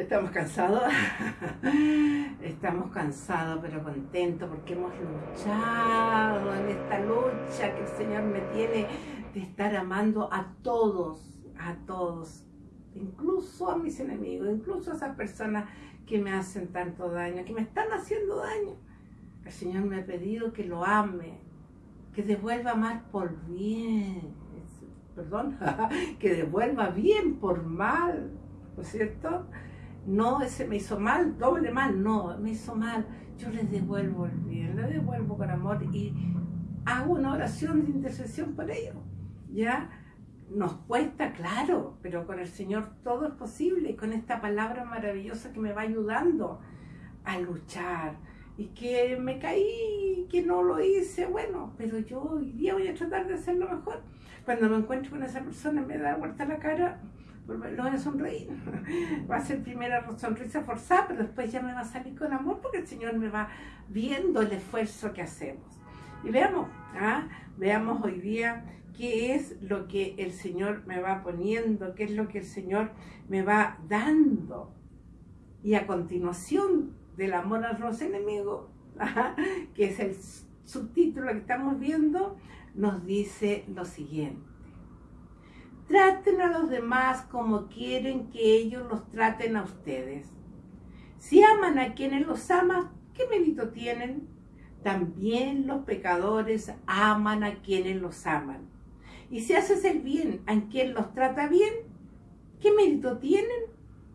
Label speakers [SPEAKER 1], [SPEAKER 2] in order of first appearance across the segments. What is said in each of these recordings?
[SPEAKER 1] Estamos cansados, estamos cansados pero contentos porque hemos luchado en esta lucha que el Señor me tiene de estar amando a todos, a todos, incluso a mis enemigos, incluso a esas personas que me hacen tanto daño, que me están haciendo daño. El Señor me ha pedido que lo ame, que devuelva mal por bien, perdón, que devuelva bien por mal, ¿no es cierto? No, ese me hizo mal, doble mal, no, me hizo mal, yo le devuelvo el bien, le devuelvo con amor y hago una oración de intercesión por ellos, ¿ya? Nos cuesta, claro, pero con el Señor todo es posible, con esta palabra maravillosa que me va ayudando a luchar, y que me caí, que no lo hice, bueno, pero yo hoy día voy a tratar de hacerlo mejor. Cuando me encuentro con esa persona me da vuelta la cara, lo voy a sonreír. Va a ser primera sonrisa forzada, pero después ya me va a salir con amor porque el Señor me va viendo el esfuerzo que hacemos. Y veamos, ¿ah? veamos hoy día qué es lo que el Señor me va poniendo, qué es lo que el Señor me va dando. Y a continuación del amor a los enemigos, que es el subtítulo que estamos viendo, nos dice lo siguiente. Traten a los demás como quieren que ellos los traten a ustedes. Si aman a quienes los aman, ¿qué mérito tienen? También los pecadores aman a quienes los aman. Y si haces el bien a quien los trata bien, ¿qué mérito tienen?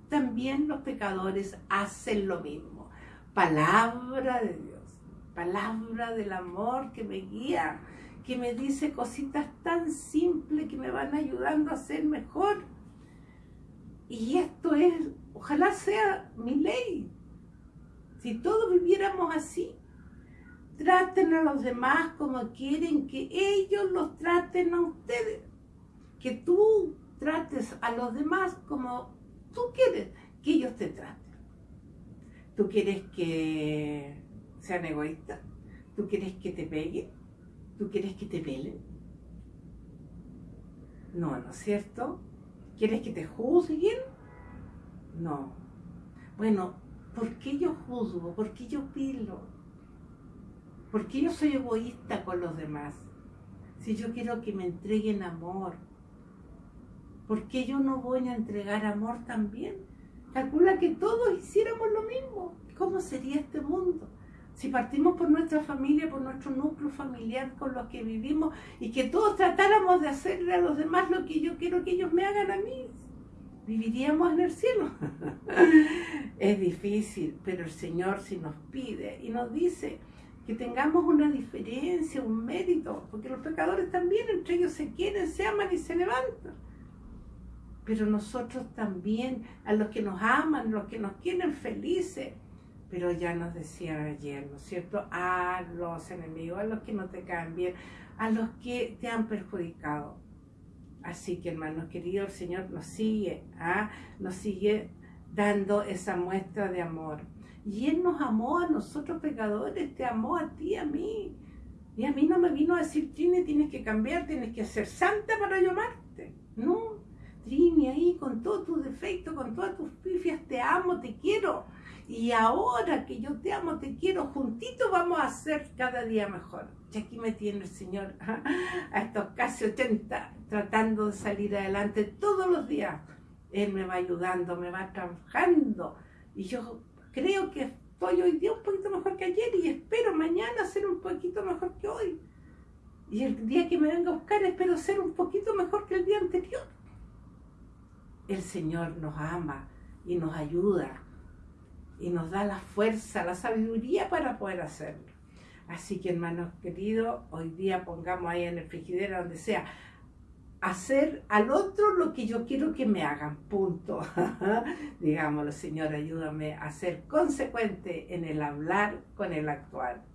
[SPEAKER 1] También los pecadores hacen lo mismo. Palabra de Dios, palabra del amor que me guía que me dice cositas tan simples que me van ayudando a ser mejor. Y esto es, ojalá sea mi ley. Si todos viviéramos así, traten a los demás como quieren que ellos los traten a ustedes. Que tú trates a los demás como tú quieres que ellos te traten. ¿Tú quieres que sean egoístas? ¿Tú quieres que te peguen? ¿Tú quieres que te pelen? No, ¿no es cierto? ¿Quieres que te juzguen? No. Bueno, ¿por qué yo juzgo? ¿Por qué yo pilo? ¿Por qué yo soy egoísta con los demás? Si yo quiero que me entreguen amor, ¿por qué yo no voy a entregar amor también? Calcula que todos hiciéramos lo mismo. ¿Cómo sería este mundo? Si partimos por nuestra familia, por nuestro núcleo familiar con los que vivimos y que todos tratáramos de hacerle a los demás lo que yo quiero que ellos me hagan a mí, viviríamos en el cielo. es difícil, pero el Señor si nos pide y nos dice que tengamos una diferencia, un mérito, porque los pecadores también entre ellos se quieren, se aman y se levantan. Pero nosotros también, a los que nos aman, los que nos quieren felices, pero ya nos decían ayer, ¿no es cierto? A los enemigos, a los que no te caen bien, a los que te han perjudicado. Así que hermanos queridos, el Señor nos sigue, ¿ah? nos sigue dando esa muestra de amor. Y Él nos amó a nosotros pecadores, te amó a ti, a mí. Y a mí no me vino a decir, Trini, tienes que cambiar, tienes que ser santa para yo amarte. No, Trini, ahí con todos tus defectos, con todas tus pifias, te amo, te quiero y ahora que yo te amo, te quiero, juntitos vamos a ser cada día mejor. Y aquí me tiene el Señor a estos casi 80 tratando de salir adelante todos los días. Él me va ayudando, me va trabajando. Y yo creo que estoy hoy día un poquito mejor que ayer y espero mañana ser un poquito mejor que hoy. Y el día que me venga a buscar espero ser un poquito mejor que el día anterior. El Señor nos ama y nos ayuda y nos da la fuerza, la sabiduría para poder hacerlo. Así que hermanos queridos, hoy día pongamos ahí en el frigidero, donde sea, hacer al otro lo que yo quiero que me hagan, punto. Digámoslo, Señor, ayúdame a ser consecuente en el hablar con el actuar.